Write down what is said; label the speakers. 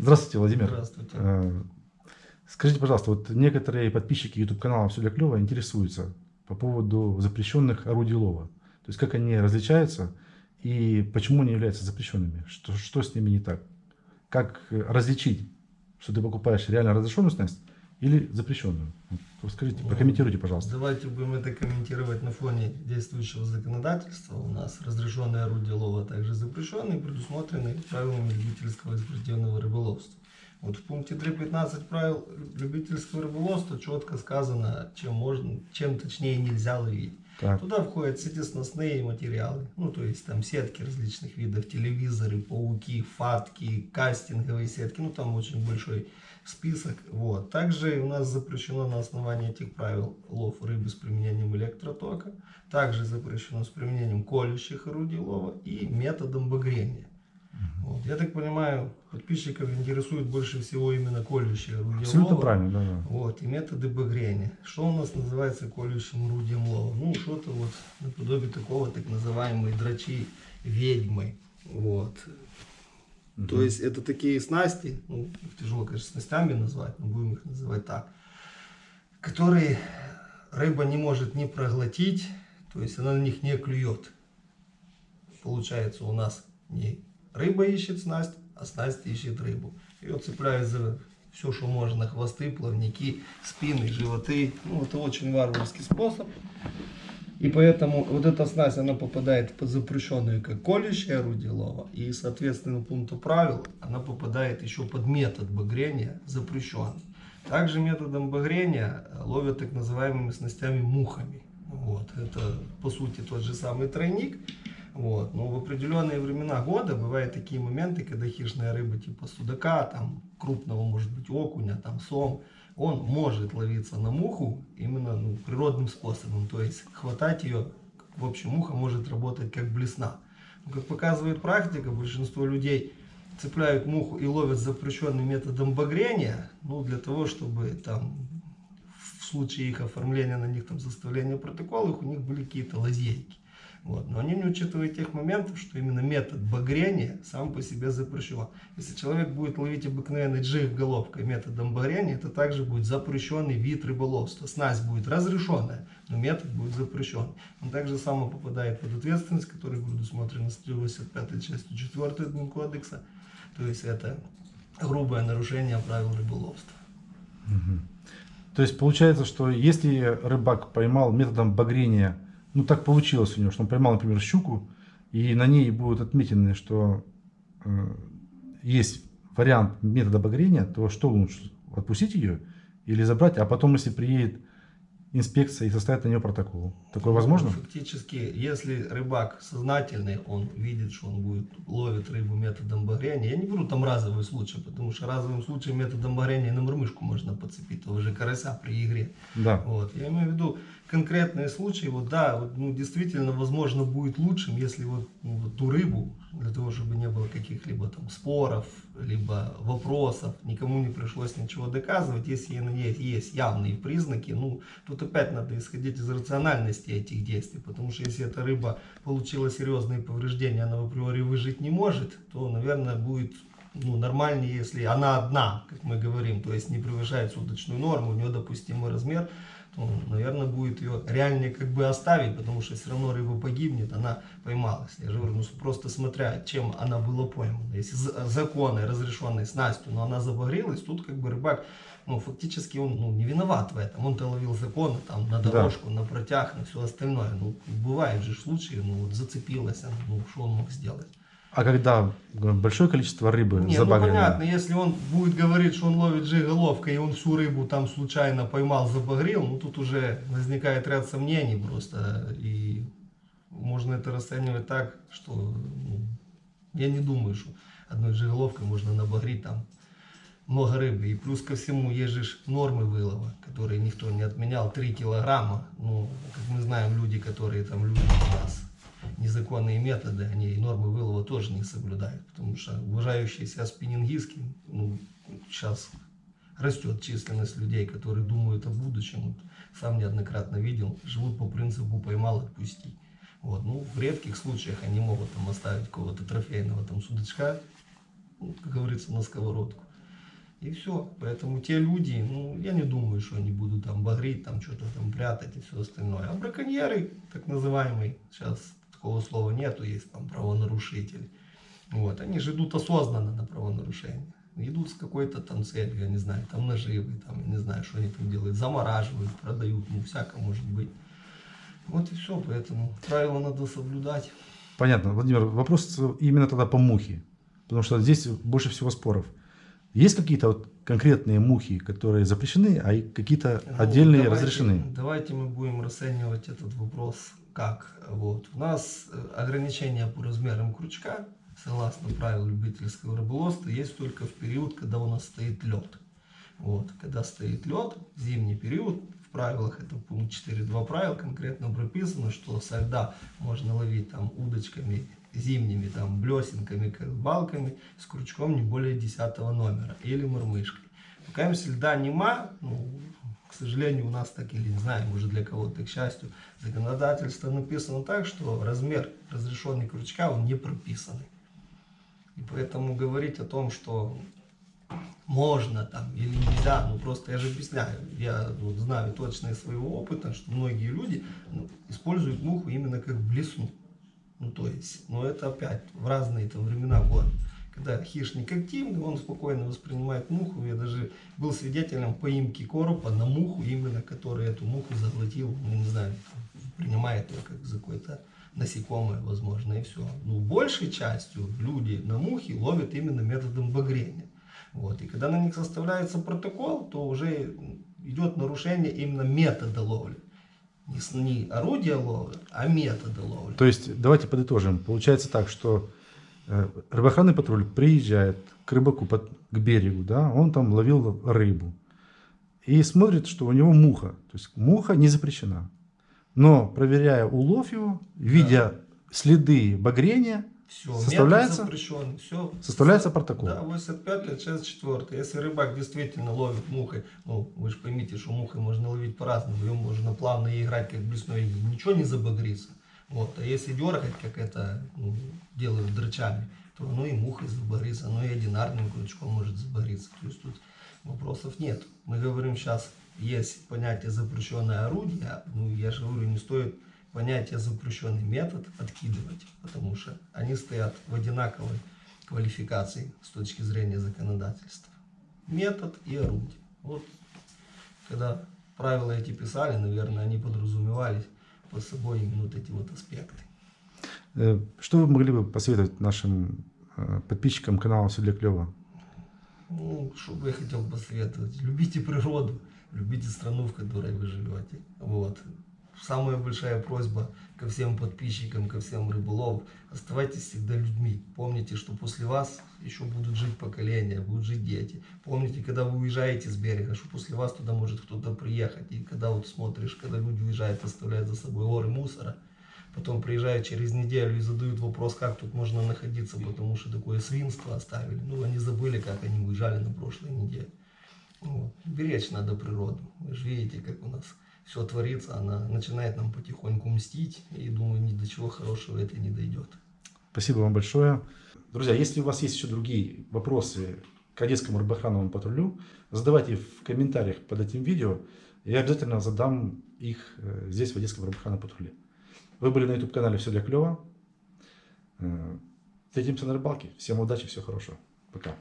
Speaker 1: Здравствуйте, Владимир.
Speaker 2: Здравствуйте.
Speaker 1: Э, Скажите, пожалуйста, вот некоторые подписчики YouTube канала «Все для клёва» интересуются по поводу запрещенных орудий лова. То есть как они различаются и почему они являются запрещенными? Что, что с ними не так? Как э, различить, что ты покупаешь реально разрешенную снасть или запрещенную? Вот Скажите,
Speaker 2: Ну,
Speaker 1: прокомментируйте, пожалуйста.
Speaker 2: Давайте будем это комментировать на фоне действующего законодательства. У нас разрешенные орудия лова, а также запрещенные, предусмотрены правилами любительского и спортивного рыболовства. Вот в пункте 3.15 правил любительского рыболовства четко сказано, чем можно, чем точнее нельзя ловить.
Speaker 1: Так,
Speaker 2: Туда входят сетесносные материалы, ну то есть там сетки различных видов, телевизоры, пауки, фатки, кастинговые сетки, ну там очень большой список. Вот. Также у нас запрещено на основании этих правил лов рыбы с применением электротока, также запрещено с применением колющих орудий лова и методом багрения. Вот. Я так понимаю, подписчиков интересует больше всего именно колющие орудия
Speaker 1: абсолютно
Speaker 2: лова.
Speaker 1: правильно, да, да.
Speaker 2: Вот, и методы багрения. Что у нас называется колющим орудием лова? Ну, что-то вот наподобие такого, так называемой драчи ведьмы. Вот. То есть это такие снасти, ну, тяжело, конечно, снастями назвать, но будем их называть так, которые рыба не может не проглотить, то есть она на них не клюет. Получается у нас не рыба ищет снасть, а снасть ищет рыбу. Ее цепляют за все, что можно, хвосты, плавники, спины, животы. Ну, это очень варварский способ. И поэтому вот эта снасть, она попадает под запрещенную как колющее орудие лова. И, соответственно, пункту правил, она попадает еще под метод багрения запрещенный. Также методом багрения ловят так называемыми снастями мухами. Вот. Это, по сути, тот же самый тройник. Вот. Но в определенные времена года бывают такие моменты, когда хищная рыба типа судака, там, крупного, может быть, окуня, там, сом, он может ловиться на муху именно ну, природным способом. То есть хватать ее, в общем, муха может работать как блесна. Но, как показывает практика, большинство людей цепляют муху и ловят запрещенным методом багрения, ну, для того, чтобы там в случае их оформления на них там составления протоколов, у них были какие-то лазейки. Вот. Но они не учитывают тех моментов, что именно метод багрения сам по себе запрещен. Если человек будет ловить обыкновенный джиг головкой методом багрения, это также будет запрещенный вид рыболовства. Снасть будет разрешенная, но метод будет запрещен. Он также само попадает под ответственность, которая предусмотрена 185 частью 4 кодекса. То есть это грубое нарушение правил рыболовства.
Speaker 1: То есть получается, что если рыбак поймал методом багрения, ну так получилось у него, что он поймал, например, щуку, и на ней будут отметены, что э, есть вариант метода багрения, то что лучше, отпустить ее или забрать, а потом, если приедет инспекция и составит на нее протокол. Такое возможно?
Speaker 2: Фактически, если рыбак сознательный, он видит, что он будет ловит рыбу методом багрения. Я не беру там разовый случай, потому что разовым случаем методом багрения на мормышку можно подцепить того же карася при игре.
Speaker 1: Да.
Speaker 2: Вот. Я имею в виду конкретные случаи, вот да, вот, ну, действительно, возможно, будет лучшим, если вот, ну, вот ту рыбу, для того, чтобы не было каких-либо там споров, либо вопросов, никому не пришлось ничего доказывать, если ней есть явные признаки, ну, тут опять надо исходить из рациональности этих действий, потому что если эта рыба получила серьезные повреждения, она в априори выжить не может, то, наверное, будет ну, нормальнее, если она одна, как мы говорим, то есть не превышает суточную норму, у нее допустимый размер, то, наверное, будет ее реальнее как бы оставить, потому что все равно рыба погибнет, она поймалась. Я же говорю, ну просто смотря, чем она была поймана. Если законной, разрешенной снастью, но она забагрилась, тут как бы рыбак, ну фактически он ну, не виноват в этом. Он-то ловил законно, там, на дорожку, да. на протяг, на все остальное. Ну, бывают же случаи, ну вот зацепилась она, ну что он мог сделать?
Speaker 1: А когда большое количество рыбы
Speaker 2: Не, ну понятно, если он будет говорить, что он ловит жиголовкой, и он всю рыбу там случайно поймал, забагрил, ну тут уже возникает ряд сомнений просто. И можно это расценивать так, что ну, я не думаю, что одной жиголовкой можно набагрить там много рыбы. И плюс ко всему есть же нормы вылова, которые никто не отменял, 3 килограмма. Ну, как мы знаем, люди, которые там любят нас незаконные методы, они нормы вылова тоже не соблюдают, потому что уважающие себя спиннингистки, ну, сейчас растет численность людей, которые думают о будущем, вот, сам неоднократно видел, живут по принципу поймал, отпусти. Вот, ну, в редких случаях они могут там оставить какого-то трофейного там судачка, ну, как говорится, на сковородку. И все. Поэтому те люди, ну, я не думаю, что они будут там багрить, там что-то там прятать и все остальное. А браконьеры, так называемые, сейчас такого слова нету, есть там правонарушители. Вот, они же идут осознанно на правонарушение. Идут с какой-то там целью, я не знаю, там наживы, там, я не знаю, что они там делают, замораживают, продают, ну, всякое может быть. Вот и все, поэтому правила надо соблюдать.
Speaker 1: Понятно. Владимир, вопрос именно тогда по мухе. Потому что здесь больше всего споров. Есть какие-то вот конкретные мухи, которые запрещены, а какие-то
Speaker 2: Ну,
Speaker 1: отдельные
Speaker 2: давайте-
Speaker 1: разрешены?
Speaker 2: Давайте мы будем расценивать этот вопрос как. Вот. У нас э, ограничения по размерам крючка, согласно правилам любительского рыболовства, есть только в период, когда у нас стоит лед. Вот. Когда стоит лед, зимний период, в правилах, это пункт 4.2 правил, конкретно прописано, что со льда можно ловить там удочками зимними, там блесенками, балками с крючком не более 10 номера или мормышкой. Пока если льда нема, ну, к сожалению, у нас так или не знаю, может для кого-то, к счастью, законодательство написано так, что размер разрешенный крючка, он не прописанный. И поэтому говорить о том, что можно там или нельзя, ну просто я же объясняю, я вот знаю точно из своего опыта, что многие люди ну, используют муху именно как блесну. Ну то есть, но это опять в разные там времена года. Когда хищник активный, он спокойно воспринимает муху. Я даже был свидетелем поимки коропа на муху, именно который эту муху заглотил, ну не знаю, принимает ее как за какое-то насекомое, возможно, и все. Но большей частью люди на мухи ловят именно методом багрения. Вот. И когда на них составляется протокол, то уже идет нарушение именно метода ловли. Не, не орудия ловли, а метода ловли.
Speaker 1: То есть, давайте подытожим. Получается так, что рыбоохранный патруль приезжает к рыбаку, под- к берегу, да, он там ловил рыбу. И смотрит, что у него муха. То есть муха не запрещена. Но проверяя улов его, видя следы багрения,
Speaker 2: Все,
Speaker 1: Составляется?
Speaker 2: запрещен. Все.
Speaker 1: составляется протокол.
Speaker 2: Да, 85 лет, часть 4. Если рыбак действительно ловит мухой, ну, вы же поймите, что мухой можно ловить по-разному, ее можно плавно играть как блесной, ничего не забагрится. Вот. А если дергать, как это ну, делают драчами, то оно и мухой забагрится, оно и одинарным крючком может забагриться. То есть тут вопросов нет. Мы говорим сейчас, есть понятие запрещенное орудие, ну, я же говорю, не стоит понятие запрещенный метод откидывать, потому что они стоят в одинаковой квалификации с точки зрения законодательства. Метод и орудие. Вот когда правила эти писали, наверное, они подразумевались под собой именно вот эти вот аспекты.
Speaker 1: Э, Что вы могли бы посоветовать нашим э, подписчикам канала «Все для клёва»?
Speaker 2: Ну, что бы я хотел посоветовать? Любите природу, любите страну, в которой вы живете. Вот. Самая большая просьба ко всем подписчикам, ко всем рыболовам, оставайтесь всегда людьми. Помните, что после вас еще будут жить поколения, будут жить дети. Помните, когда вы уезжаете с берега, что после вас туда может кто-то приехать. И когда вот смотришь, когда люди уезжают, оставляют за собой горы мусора, потом приезжают через неделю и задают вопрос, как тут можно находиться, потому что такое свинство оставили. Ну, они забыли, как они уезжали на прошлой неделе. Вот. Беречь надо природу. Вы же видите, как у нас все творится, она начинает нам потихоньку мстить, и думаю, ни до чего хорошего это не дойдет.
Speaker 1: Спасибо вам большое. Друзья, если у вас есть еще другие вопросы к Одесскому рыбоохранному патрулю, задавайте в комментариях под этим видео. Я обязательно задам их э, здесь, в Одесском рыбоохранном патруле. Вы были на YouTube-канале «Все для клёва». Э, Встретимся на рыбалке. Всем удачи, всего хорошего. Пока.